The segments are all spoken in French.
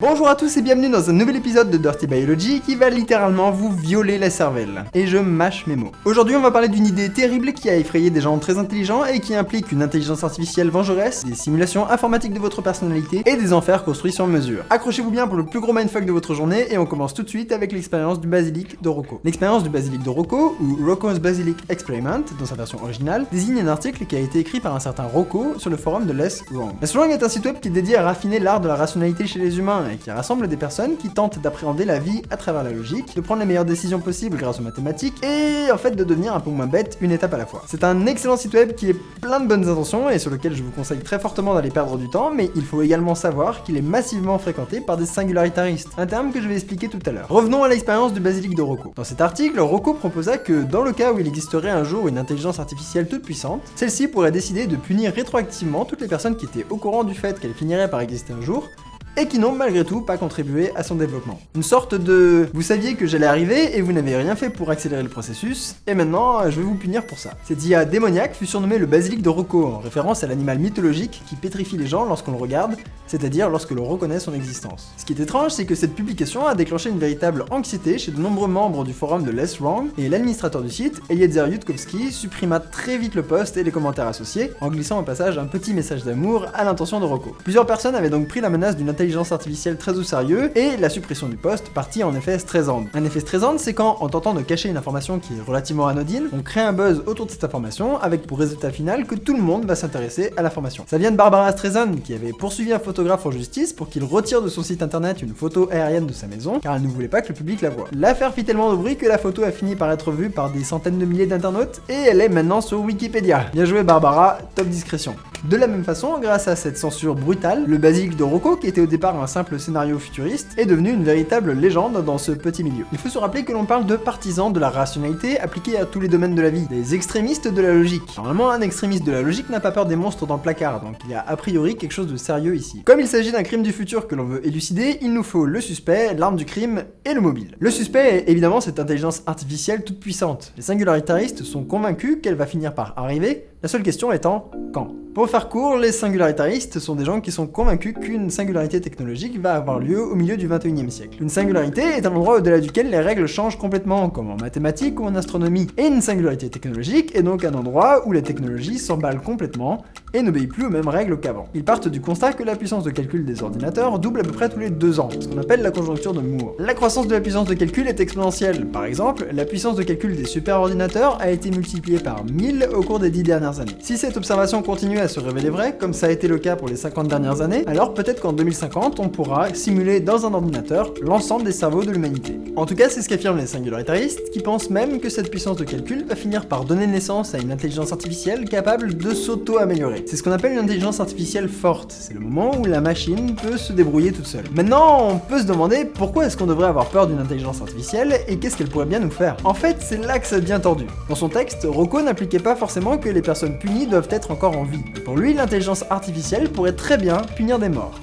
Bonjour à tous et bienvenue dans un nouvel épisode de Dirty Biology qui va littéralement vous violer la cervelle. Et je mâche mes mots. Aujourd'hui on va parler d'une idée terrible qui a effrayé des gens très intelligents et qui implique une intelligence artificielle vengeresse, des simulations informatiques de votre personnalité et des enfers construits sur mesure. Accrochez-vous bien pour le plus gros mindfuck de votre journée et on commence tout de suite avec l'expérience du basilic de Rocco. L'expérience du basilic de Rocco, ou Rocco's Basilic Experiment dans sa version originale, désigne un article qui a été écrit par un certain Rocco sur le forum de Less Wrong. Less Wrong est un site web qui est dédié à raffiner l'art de la rationalité chez les humains qui rassemble des personnes qui tentent d'appréhender la vie à travers la logique, de prendre les meilleures décisions possibles grâce aux mathématiques, et en fait de devenir un peu moins bête une étape à la fois. C'est un excellent site web qui est plein de bonnes intentions et sur lequel je vous conseille très fortement d'aller perdre du temps, mais il faut également savoir qu'il est massivement fréquenté par des singularitaristes, un terme que je vais expliquer tout à l'heure. Revenons à l'expérience du basilic de Rocco. Dans cet article, Rocco proposa que dans le cas où il existerait un jour une intelligence artificielle toute puissante, celle-ci pourrait décider de punir rétroactivement toutes les personnes qui étaient au courant du fait qu'elle finirait par exister un jour, et qui n'ont malgré tout pas contribué à son développement. Une sorte de « vous saviez que j'allais arriver et vous n'avez rien fait pour accélérer le processus, et maintenant je vais vous punir pour ça ». Cette IA démoniaque fut surnommée le basilic de Rocco, en référence à l'animal mythologique qui pétrifie les gens lorsqu'on le regarde, c'est-à-dire lorsque l'on reconnaît son existence. Ce qui est étrange, c'est que cette publication a déclenché une véritable anxiété chez de nombreux membres du forum de Less Wrong, et l'administrateur du site, Eliezer Yudkowsky, supprima très vite le post et les commentaires associés, en glissant au passage un petit message d'amour à l'intention de Rocco. Plusieurs personnes avaient donc pris la menace d'une artificielle très au sérieux, et la suppression du poste partit en effet stressante. Un effet stressant, c'est quand, en tentant de cacher une information qui est relativement anodine, on crée un buzz autour de cette information, avec pour résultat final que tout le monde va s'intéresser à l'information. Ça vient de Barbara Streisand, qui avait poursuivi un photographe en justice pour qu'il retire de son site internet une photo aérienne de sa maison, car elle ne voulait pas que le public la voie. L'affaire fit tellement de bruit que la photo a fini par être vue par des centaines de milliers d'internautes, et elle est maintenant sur Wikipédia. Bien joué Barbara, top discrétion. De la même façon, grâce à cette censure brutale, le basilic de Rocco, qui était au départ un simple scénario futuriste, est devenu une véritable légende dans ce petit milieu. Il faut se rappeler que l'on parle de partisans de la rationalité appliquée à tous les domaines de la vie, des extrémistes de la logique. Normalement, un extrémiste de la logique n'a pas peur des monstres dans le placard, donc il y a a priori quelque chose de sérieux ici. Comme il s'agit d'un crime du futur que l'on veut élucider, il nous faut le suspect, l'arme du crime et le mobile. Le suspect est évidemment cette intelligence artificielle toute puissante. Les singularitaristes sont convaincus qu'elle va finir par arriver, la seule question étant quand? Pour faire court, les singularitaristes sont des gens qui sont convaincus qu'une singularité technologique va avoir lieu au milieu du 21e siècle. Une singularité est un endroit au-delà duquel les règles changent complètement, comme en mathématiques ou en astronomie. Et une singularité technologique est donc un endroit où la technologie s'emballe complètement et n'obéit plus aux mêmes règles qu'avant. Ils partent du constat que la puissance de calcul des ordinateurs double à peu près tous les deux ans, ce qu'on appelle la conjoncture de Moore. La croissance de la puissance de calcul est exponentielle. Par exemple, la puissance de calcul des superordinateurs a été multipliée par 1000 au cours des 10 dernières années. Si cette observation continue à se révéler vraie, comme ça a été le cas pour les 50 dernières années, alors peut-être qu'en 2050, on pourra simuler dans un ordinateur l'ensemble des cerveaux de l'humanité. En tout cas, c'est ce qu'affirment les singularitaristes, qui pensent même que cette puissance de calcul va finir par donner naissance à une intelligence artificielle capable de s'auto-améliorer. C'est ce qu'on appelle une intelligence artificielle forte, c'est le moment où la machine peut se débrouiller toute seule. Maintenant, on peut se demander pourquoi est-ce qu'on devrait avoir peur d'une intelligence artificielle et qu'est-ce qu'elle pourrait bien nous faire. En fait, c'est là que ça devient tordu. Dans son texte, Rocco n'appliquait pas forcément que les personnes punies doivent être encore en vie. pour lui, l'intelligence artificielle pourrait très bien punir des morts.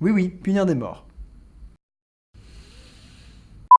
Oui oui, punir des morts.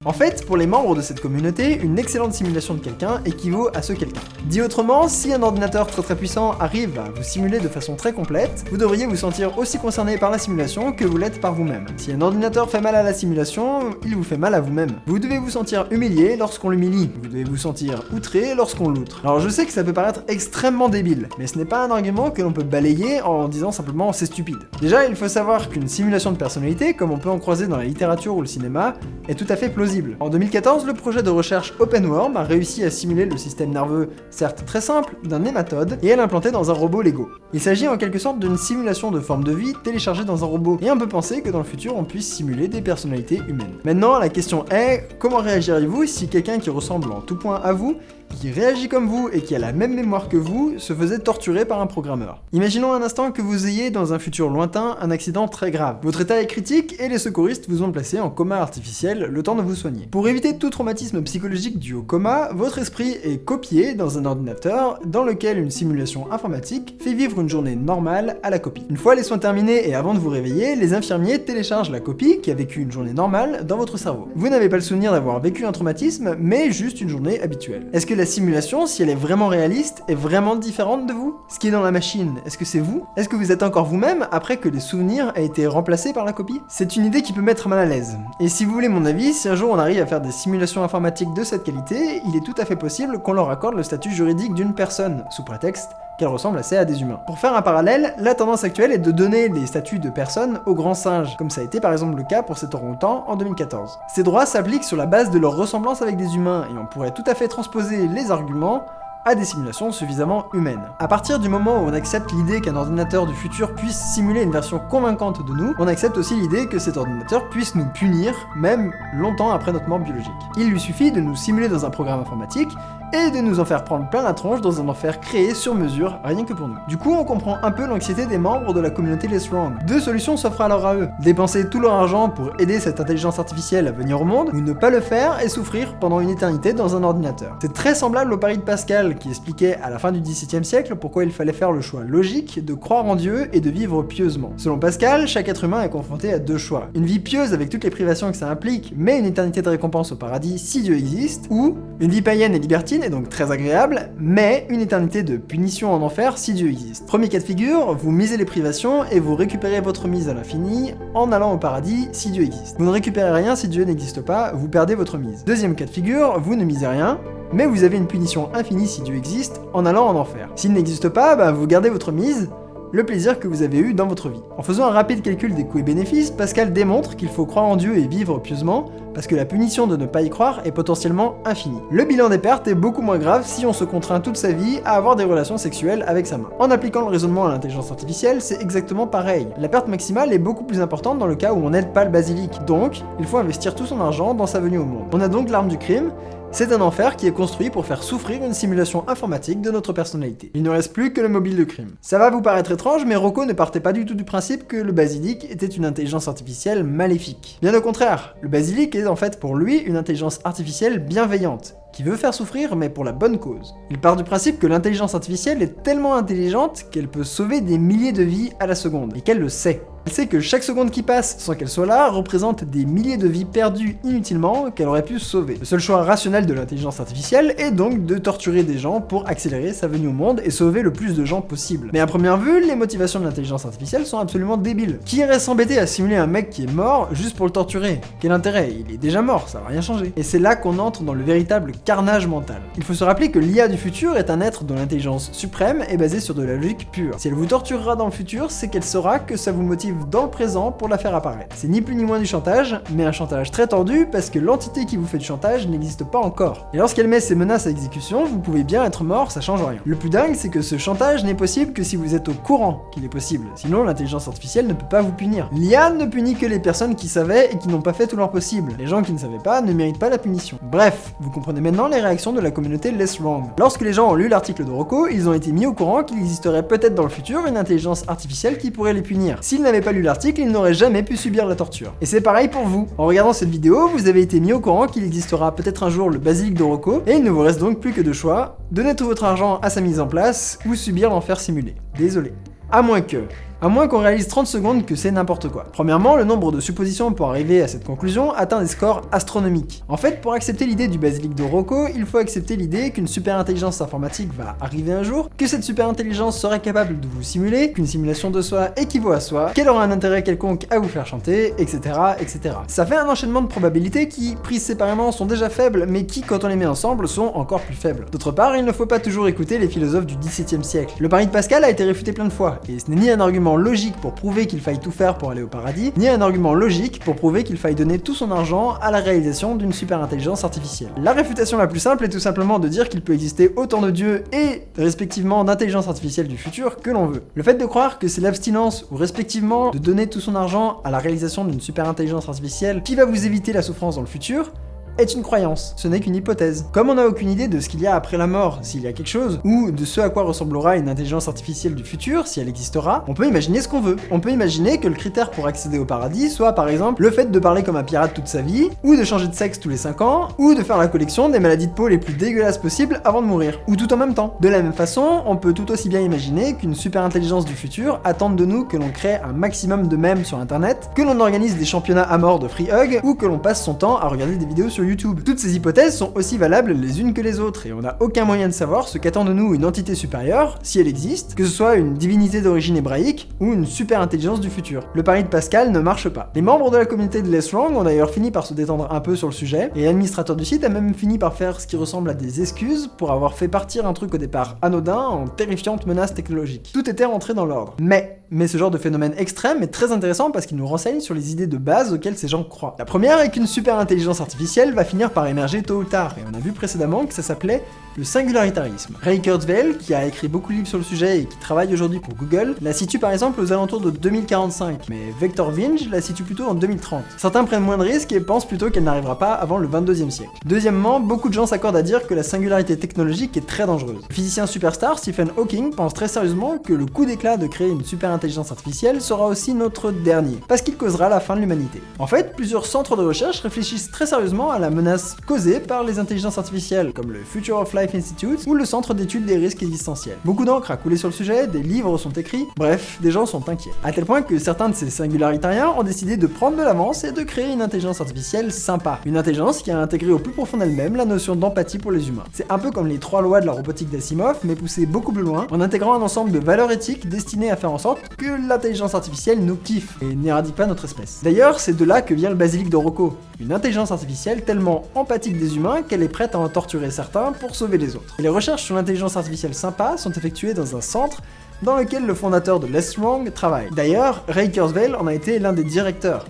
En fait, pour les membres de cette communauté, une excellente simulation de quelqu'un équivaut à ce quelqu'un. Dit autrement, si un ordinateur très très puissant arrive à vous simuler de façon très complète, vous devriez vous sentir aussi concerné par la simulation que vous l'êtes par vous-même. Si un ordinateur fait mal à la simulation, il vous fait mal à vous-même. Vous devez vous sentir humilié lorsqu'on l'humilie, vous devez vous sentir outré lorsqu'on l'outre. Alors je sais que ça peut paraître extrêmement débile, mais ce n'est pas un argument que l'on peut balayer en disant simplement c'est stupide. Déjà, il faut savoir qu'une simulation de personnalité, comme on peut en croiser dans la littérature ou le cinéma, est tout à fait plausible en 2014, le projet de recherche OpenWorm a réussi à simuler le système nerveux, certes très simple, d'un nématode, et à l'implanter dans un robot Lego. Il s'agit en quelque sorte d'une simulation de forme de vie téléchargée dans un robot, et on peut penser que dans le futur on puisse simuler des personnalités humaines. Maintenant, la question est, comment réagiriez-vous si quelqu'un qui ressemble en tout point à vous qui réagit comme vous et qui a la même mémoire que vous, se faisait torturer par un programmeur? Imaginons un instant que vous ayez, dans un futur lointain, un accident très grave. Votre état est critique et les secouristes vous ont placé en coma artificiel le temps de vous Pour éviter tout traumatisme psychologique dû au coma, votre esprit est copié dans un ordinateur dans lequel une simulation informatique fait vivre une journée normale à la copie. Une fois les soins terminés et avant de vous réveiller, les infirmiers téléchargent la copie qui a vécu une journée normale dans votre cerveau. Vous n'avez pas le souvenir d'avoir vécu un traumatisme, mais juste une journée habituelle. Est-ce que la simulation, si elle est vraiment réaliste, est vraiment différente de vous? Ce qui est dans la machine, est-ce que c'est vous? Est-ce que vous êtes encore vous-même après que les souvenirs aient été remplacés par la copie? C'est une idée qui peut mettre mal à l'aise. Et si vous voulez mon avis, si un jour arrive à faire des simulations informatiques de cette qualité, il est tout à fait possible qu'on leur accorde le statut juridique d'une personne, sous prétexte qu'elle ressemble assez à des humains. Pour faire un parallèle, la tendance actuelle est de donner les statuts de personnes aux grands singes, comme ça a été par exemple le cas pour ces orang en 2014. Ces droits s'appliquent sur la base de leur ressemblance avec des humains, et on pourrait tout à fait transposer les arguments à des simulations suffisamment humaines. À partir du moment où on accepte l'idée qu'un ordinateur du futur puisse simuler une version convaincante de nous, on accepte aussi l'idée que cet ordinateur puisse nous punir, même longtemps après notre mort biologique. Il lui suffit de nous simuler dans un programme informatique, et de nous en faire prendre plein la tronche dans un enfer créé sur mesure, rien que pour nous. Du coup, on comprend un peu l'anxiété des membres de la communauté Less Wrong. Deux solutions s'offrent alors à eux. Dépenser tout leur argent pour aider cette intelligence artificielle à venir au monde, ou ne pas le faire et souffrir pendant une éternité dans un ordinateur. C'est très semblable au pari de Pascal, qui expliquait à la fin du XVIIe siècle pourquoi il fallait faire le choix logique de croire en Dieu et de vivre pieusement. Selon Pascal, chaque être humain est confronté à deux choix. Une vie pieuse avec toutes les privations que ça implique, mais une éternité de récompense au paradis si Dieu existe, ou une vie païenne et libertine donc très agréable, mais une éternité de punition en enfer si Dieu existe. Premier cas de figure, vous misez les privations et vous récupérez votre mise à l'infini en allant au paradis si Dieu existe. Vous ne récupérez rien si Dieu n'existe pas, vous perdez votre mise. Deuxième cas de figure, vous ne misez rien, mais vous avez une punition infinie si Dieu existe en allant en enfer. S'il n'existe pas, bah vous gardez votre mise, le plaisir que vous avez eu dans votre vie. En faisant un rapide calcul des coûts et bénéfices, Pascal démontre qu'il faut croire en Dieu et vivre pieusement, parce que la punition de ne pas y croire est potentiellement infinie. Le bilan des pertes est beaucoup moins grave si on se contraint toute sa vie à avoir des relations sexuelles avec sa main. En appliquant le raisonnement à l'intelligence artificielle, c'est exactement pareil. La perte maximale est beaucoup plus importante dans le cas où on n'aide pas le basilic, donc il faut investir tout son argent dans sa venue au monde. On a donc l'arme du crime, c'est un enfer qui est construit pour faire souffrir une simulation informatique de notre personnalité. Il ne reste plus que le mobile de crime. Ça va vous paraître étrange, mais Rocco ne partait pas du tout du principe que le basilic était une intelligence artificielle maléfique. Bien au contraire, le basilic est en fait pour lui une intelligence artificielle bienveillante, qui veut faire souffrir mais pour la bonne cause. Il part du principe que l'intelligence artificielle est tellement intelligente qu'elle peut sauver des milliers de vies à la seconde, et qu'elle le sait. Elle sait que chaque seconde qui passe sans qu'elle soit là représente des milliers de vies perdues inutilement qu'elle aurait pu sauver. Le seul choix rationnel de l'intelligence artificielle est donc de torturer des gens pour accélérer sa venue au monde et sauver le plus de gens possible. Mais à première vue, les motivations de l'intelligence artificielle sont absolument débiles. Qui irait s'embêter à simuler un mec qui est mort juste pour le torturer? Quel intérêt? Il est déjà mort, ça va rien changer. Et c'est là qu'on entre dans le véritable carnage mental. Il faut se rappeler que l'IA du futur est un être dont l'intelligence suprême est basée sur de la logique pure. Si elle vous torturera dans le futur, c'est qu'elle saura que ça vous motive dans le présent pour la faire apparaître. C'est ni plus ni moins du chantage, mais un chantage très tendu parce que l'entité qui vous fait du chantage n'existe pas encore. Et lorsqu'elle met ses menaces à exécution, vous pouvez bien être mort, ça change rien. Le plus dingue, c'est que ce chantage n'est possible que si vous êtes au courant qu'il est possible. Sinon, l'intelligence artificielle ne peut pas vous punir. L'IA ne punit que les personnes qui savaient et qui n'ont pas fait tout leur possible. Les gens qui ne savaient pas ne méritent pas la punition. Bref, vous comprenez maintenant les réactions de la communauté Less Wrong. Lorsque les gens ont lu l'article de Rocco, ils ont été mis au courant qu'il existerait peut-être dans le futur une intelligence artificielle qui pourrait les punir. S'ils n'avaient pas lu l'article, il n'aurait jamais pu subir la torture. Et c'est pareil pour vous. En regardant cette vidéo, vous avez été mis au courant qu'il existera peut-être un jour le basilic de Rocco, et il ne vous reste donc plus que deux choix, donner tout votre argent à sa mise en place, ou subir l'enfer simulé. Désolé. À moins que... À moins qu'on réalise 30 secondes que c'est n'importe quoi. Premièrement, le nombre de suppositions pour arriver à cette conclusion atteint des scores astronomiques. En fait, pour accepter l'idée du basilic de Rocco, il faut accepter l'idée qu'une super intelligence informatique va arriver un jour, que cette super intelligence serait capable de vous simuler, qu'une simulation de soi équivaut à soi, qu'elle aura un intérêt quelconque à vous faire chanter, etc., etc. Ça fait un enchaînement de probabilités qui, prises séparément, sont déjà faibles, mais qui, quand on les met ensemble, sont encore plus faibles. D'autre part, il ne faut pas toujours écouter les philosophes du XVIIe siècle. Le pari de Pascal a été réfuté plein de fois, et ce n'est ni un argument logique pour prouver qu'il faille tout faire pour aller au paradis, ni un argument logique pour prouver qu'il faille donner tout son argent à la réalisation d'une super intelligence artificielle. La réfutation la plus simple est tout simplement de dire qu'il peut exister autant de dieux et respectivement d'intelligence artificielle du futur que l'on veut. Le fait de croire que c'est l'abstinence ou respectivement de donner tout son argent à la réalisation d'une super intelligence artificielle qui va vous éviter la souffrance dans le futur, est une croyance, ce n'est qu'une hypothèse. Comme on n'a aucune idée de ce qu'il y a après la mort, s'il y a quelque chose, ou de ce à quoi ressemblera une intelligence artificielle du futur, si elle existera, on peut imaginer ce qu'on veut. On peut imaginer que le critère pour accéder au paradis soit par exemple le fait de parler comme un pirate toute sa vie, ou de changer de sexe tous les 5 ans, ou de faire la collection des maladies de peau les plus dégueulasses possibles avant de mourir, ou tout en même temps. De la même façon, on peut tout aussi bien imaginer qu'une super intelligence du futur attende de nous que l'on crée un maximum de mèmes sur internet, que l'on organise des championnats à mort de free hug, ou que l'on passe son temps à regarder des vidéos sur YouTube. Toutes ces hypothèses sont aussi valables les unes que les autres, et on n'a aucun moyen de savoir ce qu'attend de nous une entité supérieure, si elle existe, que ce soit une divinité d'origine hébraïque ou une super intelligence du futur. Le pari de Pascal ne marche pas. Les membres de la communauté de Less Wrong ont d'ailleurs fini par se détendre un peu sur le sujet, et l'administrateur du site a même fini par faire ce qui ressemble à des excuses pour avoir fait partir un truc au départ anodin en terrifiante menace technologique. Tout était rentré dans l'ordre. Mais, mais ce genre de phénomène extrême est très intéressant parce qu'il nous renseigne sur les idées de base auxquelles ces gens croient. La première est qu'une super intelligence artificielle va finir par émerger tôt ou tard, et on a vu précédemment que ça s'appelait le singularitarisme. Ray Kurzweil, qui a écrit beaucoup de livres sur le sujet et qui travaille aujourd'hui pour Google, la situe par exemple aux alentours de 2045, mais Vector Vinge la situe plutôt en 2030. Certains prennent moins de risques et pensent plutôt qu'elle n'arrivera pas avant le 22e siècle. Deuxièmement, beaucoup de gens s'accordent à dire que la singularité technologique est très dangereuse. Le physicien superstar Stephen Hawking pense très sérieusement que le coup d'éclat de créer une super intelligence artificielle sera aussi notre dernier, parce qu'il causera la fin de l'humanité. En fait, plusieurs centres de recherche réfléchissent très sérieusement à la menace causée par les intelligences artificielles, comme le Future of Life Institute ou le Centre d'études des risques existentiels. Beaucoup d'encre a coulé sur le sujet, des livres sont écrits, bref, des gens sont inquiets. À tel point que certains de ces singularitariens ont décidé de prendre de l'avance et de créer une intelligence artificielle sympa. Une intelligence qui a intégré au plus profond d'elle-même la notion d'empathie pour les humains. C'est un peu comme les trois lois de la robotique d'Asimov, mais poussé beaucoup plus loin, en intégrant un ensemble de valeurs éthiques destinées à faire en sorte que l'intelligence artificielle nous kiffe et n'éradique pas notre espèce. D'ailleurs, c'est de là que vient le basilic de Rocco, une intelligence artificielle tellement empathique des humains qu'elle est prête à en torturer certains pour sauver les autres. Les recherches sur l'intelligence artificielle sympa sont effectuées dans un centre dans lequel le fondateur de Less Wrong travaille. D'ailleurs, Ray Kurzweil en a été l'un des directeurs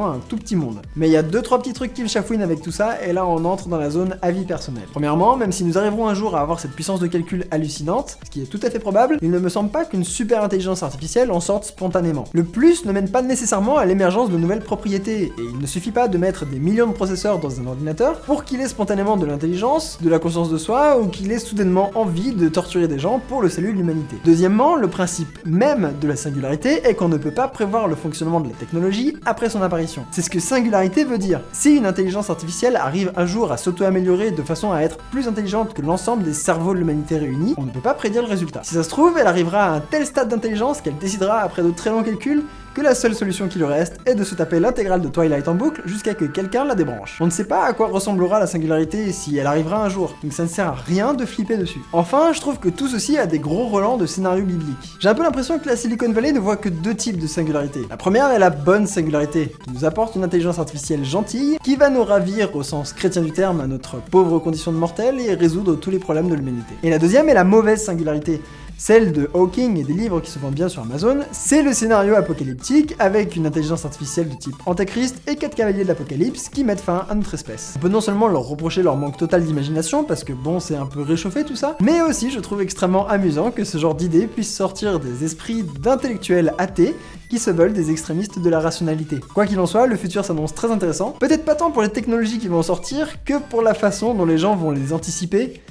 un tout petit monde. Mais il y a deux trois petits trucs qui me chafouinent avec tout ça, et là on entre dans la zone avis personnel. Premièrement, même si nous arriverons un jour à avoir cette puissance de calcul hallucinante, ce qui est tout à fait probable, il ne me semble pas qu'une super intelligence artificielle en sorte spontanément. Le plus ne mène pas nécessairement à l'émergence de nouvelles propriétés, et il ne suffit pas de mettre des millions de processeurs dans un ordinateur pour qu'il ait spontanément de l'intelligence, de la conscience de soi, ou qu'il ait soudainement envie de torturer des gens pour le salut de l'humanité. Deuxièmement, le principe même de la singularité est qu'on ne peut pas prévoir le fonctionnement de la technologie après son apparition c'est ce que singularité veut dire. Si une intelligence artificielle arrive un jour à s'auto-améliorer de façon à être plus intelligente que l'ensemble des cerveaux de l'humanité réunis, on ne peut pas prédire le résultat. Si ça se trouve, elle arrivera à un tel stade d'intelligence qu'elle décidera après de très longs calculs que la seule solution qui lui reste est de se taper l'intégrale de Twilight en boucle jusqu'à que quelqu'un la débranche. On ne sait pas à quoi ressemblera la singularité si elle arrivera un jour, donc ça ne sert à rien de flipper dessus. Enfin, je trouve que tout ceci a des gros relents de scénarios bibliques. J'ai un peu l'impression que la Silicon Valley ne voit que deux types de singularité. La première est la bonne singularité, qui nous apporte une intelligence artificielle gentille, qui va nous ravir au sens chrétien du terme à notre pauvre condition de mortel et résoudre tous les problèmes de l'humanité. Et la deuxième est la mauvaise singularité, celle de Hawking et des livres qui se vendent bien sur Amazon, c'est le scénario apocalyptique avec une intelligence artificielle de type Antéchrist et quatre cavaliers de l'apocalypse qui mettent fin à notre espèce. On peut non seulement leur reprocher leur manque total d'imagination, parce que bon, c'est un peu réchauffé tout ça, mais aussi je trouve extrêmement amusant que ce genre d'idées puisse sortir des esprits d'intellectuels athées qui se veulent des extrémistes de la rationalité. Quoi qu'il en soit, le futur s'annonce très intéressant, peut-être pas tant pour les technologies qui vont sortir, que pour la façon dont les gens vont les anticiper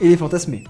et les fantasmer.